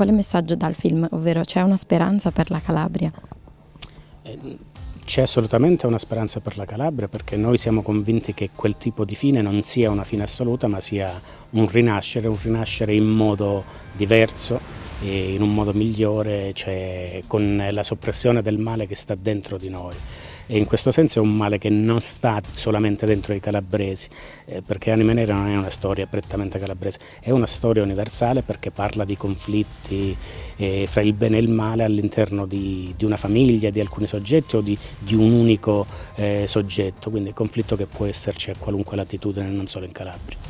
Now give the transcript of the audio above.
quale messaggio dà il film? Ovvero c'è una speranza per la Calabria? Eh, c'è assolutamente una speranza per la Calabria perché noi siamo convinti che quel tipo di fine non sia una fine assoluta ma sia un rinascere, un rinascere in modo diverso in un modo migliore, cioè con la soppressione del male che sta dentro di noi e in questo senso è un male che non sta solamente dentro i calabresi, eh, perché Anime Nera non è una storia prettamente calabrese, è una storia universale perché parla di conflitti eh, fra il bene e il male all'interno di, di, una famiglia, di alcuni soggetti o di, di un unico eh, soggetto, quindi conflitto che può esserci a qualunque latitudine, non solo in Calabria.